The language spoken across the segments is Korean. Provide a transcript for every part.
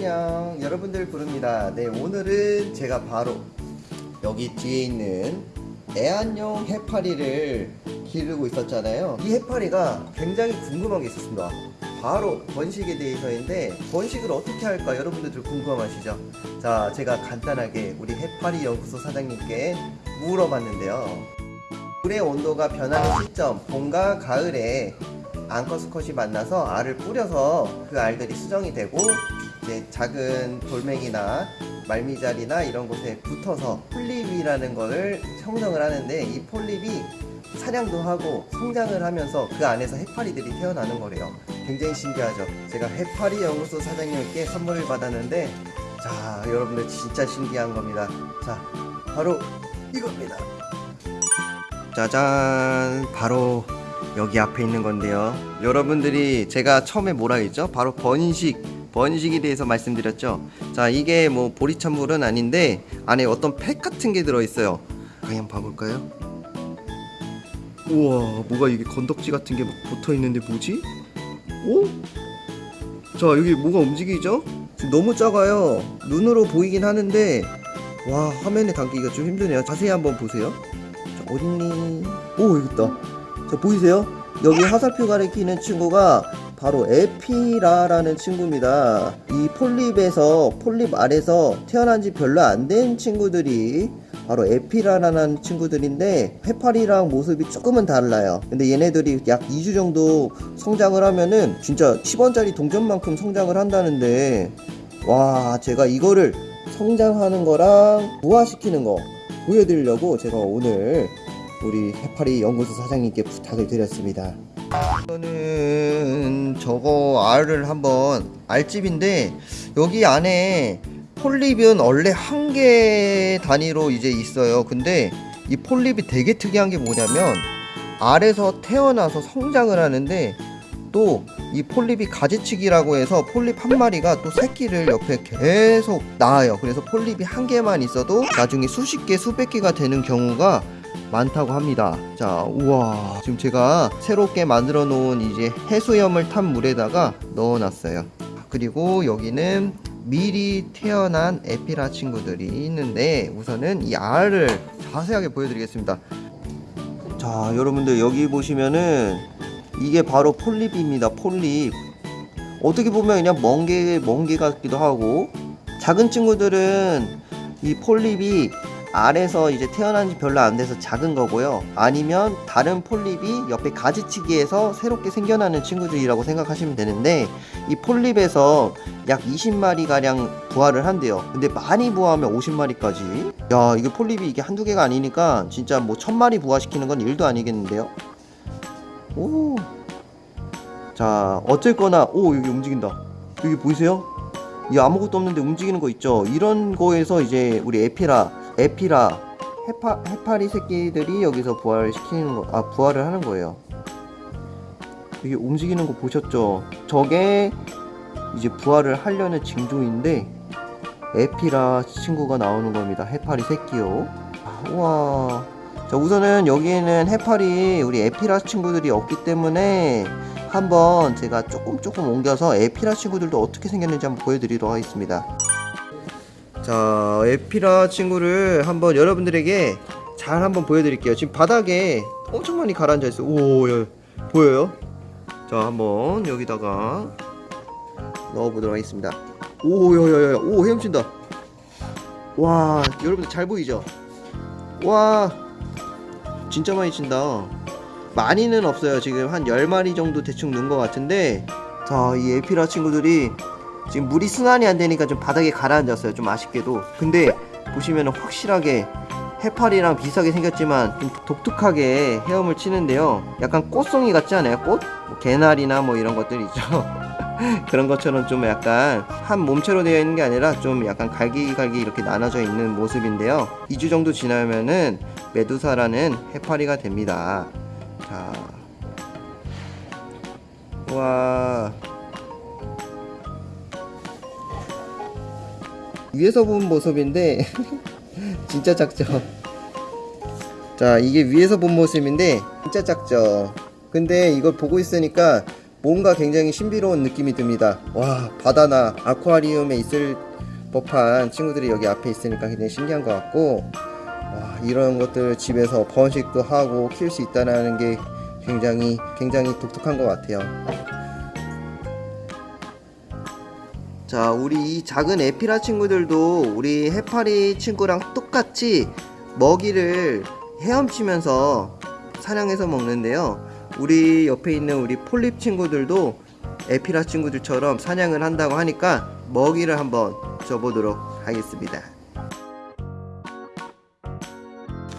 안녕. 여러분들 부릅니다. 네 오늘은 제가 바로 여기 뒤에 있는 애완용 해파리를 기르고 있었잖아요. 이 해파리가 굉장히 궁금한 게 있었습니다. 바로 번식에 대해서인데 번식을 어떻게 할까 여러분들 궁금하시죠? 자 제가 간단하게 우리 해파리 연구소 사장님께 물어봤는데요. 물의 온도가 변하는 시점 봄과 가을에 앙커스컷이 만나서 알을 뿌려서 그 알들이 수정이 되고 이제 작은 돌멩이나 말미잘이나 이런 곳에 붙어서 폴립이라는 것을 형성을 하는데 이 폴립이 사냥도 하고 성장을 하면서 그 안에서 해파리들이 태어나는 거래요. 굉장히 신기하죠? 제가 해파리 연구소 사장님께 선물을 받았는데 자 여러분들 진짜 신기한 겁니다. 자 바로 이겁니다. 짜잔! 바로 여기 앞에 있는 건데요. 여러분들이 제가 처음에 뭐라 했죠? 바로 번식 번식에 대해서 말씀드렸죠. 자 이게 뭐 보리찬물은 아닌데 안에 어떤 팩 같은 게 들어있어요. 그냥 봐볼까요? 우와 뭐가 이게 건덕지 같은 게 막 붙어있는데 뭐지? 오? 자 여기 뭐가 움직이죠? 너무 작아요. 눈으로 보이긴 하는데 와 화면에 담기가 좀 힘드네요. 자세히 한번 보세요. 자, 어딨니? 오 여기 있다. 자 보이세요? 여기 화살표 가리키는 친구가 바로 에피라라는 친구입니다. 이 폴립에서 폴립 아래서 태어난 지 별로 안 된 친구들이 바로 에피라라는 친구들인데 해파리랑 모습이 조금은 달라요. 근데 얘네들이 약 2주 정도 성장을 하면은 진짜 10원짜리 동전만큼 성장을 한다는데 와 제가 이거를 성장하는 거랑 부화시키는 거 보여드리려고 제가 오늘 우리 해파리 연구소 사장님께 부탁을 드렸습니다. 이거는 저거 알을 한번 알집인데 여기 안에 폴립은 원래 한 개 단위로 이제 있어요. 근데 이 폴립이 되게 특이한 게 뭐냐면 알에서 태어나서 성장을 하는데 또 이 폴립이 가지치기라고 해서 폴립 한 마리가 또 새끼를 옆에 계속 낳아요. 그래서 폴립이 한 개만 있어도 나중에 수십 개, 수백 개가 되는 경우가 많다고 합니다. 자, 우와. 지금 제가 새롭게 만들어 놓은 이제 해수염을 탄 물에다가 넣어 놨어요. 그리고 여기는 미리 태어난 에피라 친구들이 있는데 우선은 이 알을 자세하게 보여드리겠습니다. 자, 여러분들 여기 보시면은 이게 바로 폴립입니다. 폴립. 어떻게 보면 그냥 멍게, 멍게 같기도 하고 작은 친구들은 이 폴립이 알에서 이제 태어난 지 별로 안 돼서 작은 거고요. 아니면 다른 폴립이 옆에 가지치기에서 새롭게 생겨나는 친구들이라고 생각하시면 되는데 이 폴립에서 약 20마리 가량 부화를 한대요. 근데 많이 부화하면 50마리까지. 야, 이게 폴립이 이게 한두 개가 아니니까 진짜 뭐 1000마리 부화시키는 건 일도 아니겠는데요. 오. 자, 어쨌거나 오, 여기 움직인다. 여기 보이세요? 이 아무것도 없는데 움직이는 거 있죠? 이런 거에서 이제 우리 에피라 에피라 해파, 해파리 새끼들이 여기서 부활을 시키는 거, 아 부활을 하는 거예요. 이게 움직이는 거 보셨죠? 저게 이제 부활을 하려는 징조인데 에피라 친구가 나오는 겁니다. 해파리 새끼요. 아, 우와. 자 우선은 여기에는 해파리 우리 에피라 친구들이 없기 때문에 한번 제가 조금 조금 옮겨서 에피라 친구들도 어떻게 생겼는지 한번 보여드리도록 하겠습니다. 자 에피라 친구를 한번 여러분들에게 잘 한번 보여드릴게요. 지금 바닥에 엄청 많이 가라앉아 있어요. 오 예. 보여요? 자 한번 여기다가 넣어보도록 하겠습니다. 오 야야야 오 헤엄친다. 와 여러분들 잘 보이죠? 와 진짜 많이 친다. 많이는 없어요. 지금 한 10마리 정도 대충 넣은 것 같은데 자 이 에피라 친구들이 지금 물이 순환이 안 되니까 좀 바닥에 가라앉았어요. 좀 아쉽게도. 근데 보시면 확실하게 해파리랑 비슷하게 생겼지만 좀 독특하게 헤엄을 치는데요. 약간 꽃송이 같지 않아요? 꽃? 뭐 개나리나 뭐 이런 것들 있죠. 그런 것처럼 좀 약간 한 몸체로 되어 있는 게 아니라 좀 약간 갈기갈기 이렇게 나눠져 있는 모습인데요. 2주 정도 지나면은 메두사라는 해파리가 됩니다. 자. 와. 위에서 본 모습인데 진짜 작죠 자 이게 위에서 본 모습인데 진짜 작죠 근데 이걸 보고 있으니까 뭔가 굉장히 신비로운 느낌이 듭니다. 와 바다나 아쿠아리움에 있을 법한 친구들이 여기 앞에 있으니까 굉장히 신기한 것 같고 와, 이런 것들 집에서 번식도 하고 키울 수 있다는 게 굉장히 굉장히 독특한 것 같아요. 자, 우리 이 작은 에피라 친구들도 우리 해파리 친구랑 똑같이 먹이를 헤엄치면서 사냥해서 먹는데요. 우리 옆에 있는 우리 폴립 친구들도 에피라 친구들처럼 사냥을 한다고 하니까 먹이를 한번 줘보도록 하겠습니다.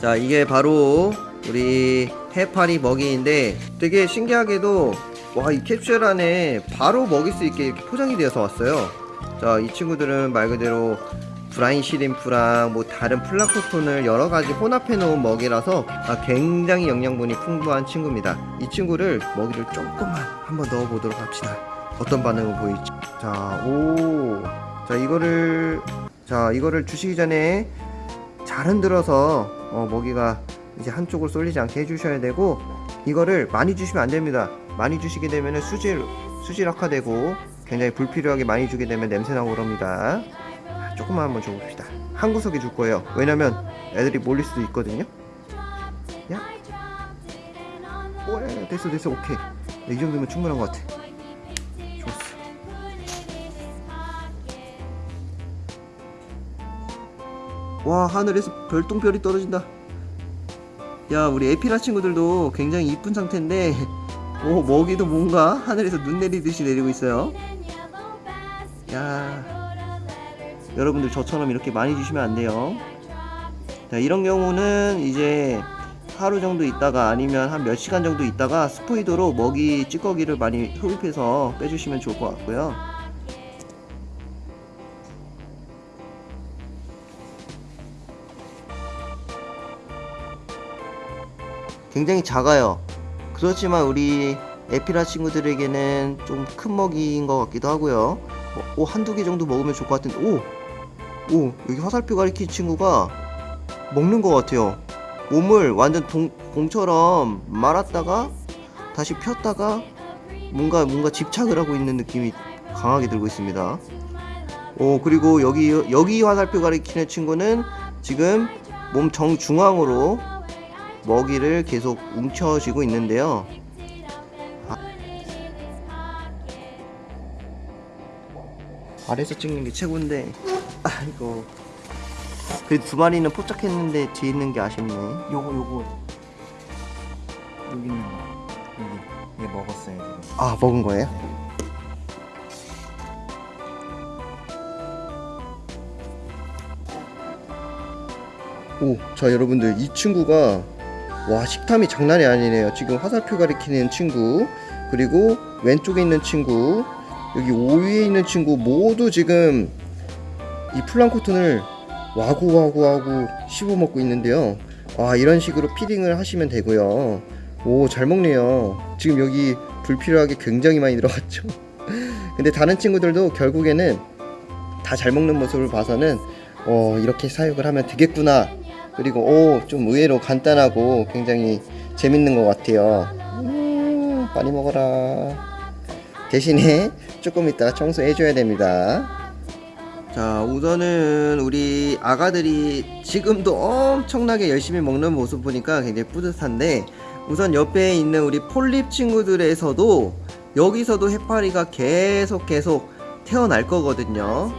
자, 이게 바로 우리 해파리 먹이인데 되게 신기하게도 와, 이 캡슐 안에 바로 먹일 수 있게 이렇게 포장이 되어서 왔어요. 자, 이 친구들은 말 그대로 브라인 시림프랑 뭐 다른 플라크톤을 여러 가지 혼합해 놓은 먹이라서 아, 굉장히 영양분이 풍부한 친구입니다. 이 친구를 먹이를 조금만 한번 넣어 보도록 합시다. 어떤 반응을 보일지. 자, 오. 자, 이거를 자, 이거를 주시기 전에 잘 흔들어서 어, 먹이가 이제 한쪽으로 쏠리지 않게 해주셔야 되고 이거를 많이 주시면 안 됩니다. 많이 주시게 되면 수질 수질 악화되고 굉장히 불필요하게 많이 주게 되면 냄새 나고 그럽니다. 자, 조금만 한번 줘봅시다. 한 구석에 줄 거예요. 왜냐면 애들이 몰릴 수도 있거든요. 야, 오, 야, 됐어, 됐어, 오케이. 이 정도면 충분한 것 같아. 좋았어. 와 하늘에서 별똥별이 떨어진다 야 우리 에피라 친구들도 굉장히 이쁜 상태인데 오 먹이도 뭔가 하늘에서 눈 내리듯이 내리고 있어요 야 여러분들 저처럼 이렇게 많이 주시면 안 돼요 자 이런 경우는 이제 하루 정도 있다가 아니면 한 몇 시간 정도 있다가 스포이드로 먹이 찌꺼기를 많이 흡입해서 빼주시면 좋을 것 같고요 굉장히 작아요. 그렇지만 우리 에피라 친구들에게는 좀 큰 먹이인 것 같기도 하고요. 어, 오, 한두 개 정도 먹으면 좋을 것 같은데, 오! 오, 여기 화살표 가리킨 친구가 먹는 것 같아요. 몸을 완전 동, 공처럼 말았다가 다시 폈다가 뭔가, 뭔가 집착을 하고 있는 느낌이 강하게 들고 있습니다. 오, 그리고 여기, 여기 화살표 가리키는 친구는 지금 몸 정중앙으로 먹이를 계속 웅쳐쥐고 있는데요. 아래서 찍는 게 최고인데, 아이고. 그래도 두 마리는 포착했는데 뒤에 있는 게 아쉽네. 요거 요거 여기 있는 거 여기 얘 먹었어요 지금 아, 먹은 거예요? 오, 자 여러분들 이 친구가 와 식탐이 장난이 아니네요. 지금 화살표 가리키는 친구 그리고 왼쪽에 있는 친구 여기 5위에 있는 친구 모두 지금 이 플랑크톤을 와구와구와구 씹어 먹고 있는데요. 와 이런 식으로 피딩을 하시면 되고요. 오 잘 먹네요. 지금 여기 불필요하게 굉장히 많이 들어갔죠. 근데 다른 친구들도 결국에는 다 잘 먹는 모습을 봐서는 어 이렇게 사육을 하면 되겠구나. 그리고 오 좀 의외로 간단하고 굉장히 재밌는 것 같아요. 음, 많이 먹어라. 대신에 조금 이따가 청소해줘야 됩니다. 자 우선은 우리 아가들이 지금도 엄청나게 열심히 먹는 모습 보니까 굉장히 뿌듯한데 우선 옆에 있는 우리 폴립 친구들에서도 여기서도 해파리가 계속 계속 태어날 거거든요.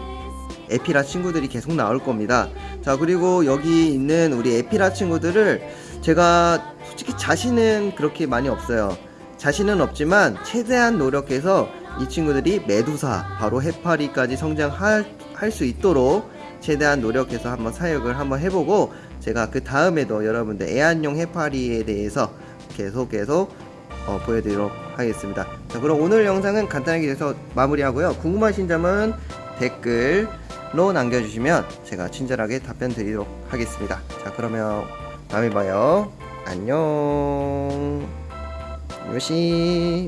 에피라 친구들이 계속 나올 겁니다. 자 그리고 여기 있는 우리 에피라 친구들을 제가 솔직히 자신은 그렇게 많이 없어요 자신은 없지만 최대한 노력해서 이 친구들이 메두사 바로 해파리까지 성장할 할수 있도록 최대한 노력해서 한번 사육을 한번 해보고 제가 그 다음에도 여러분들 애완용 해파리에 대해서 계속 계속 어, 보여드리도록 하겠습니다. 자 그럼 오늘 영상은 간단하게 해서 마무리하고요. 궁금하신 점은 댓글로 남겨주시면 제가 친절하게 답변 드리도록 하겠습니다. 자 그러면 다음에 봐요. 안녕. 요시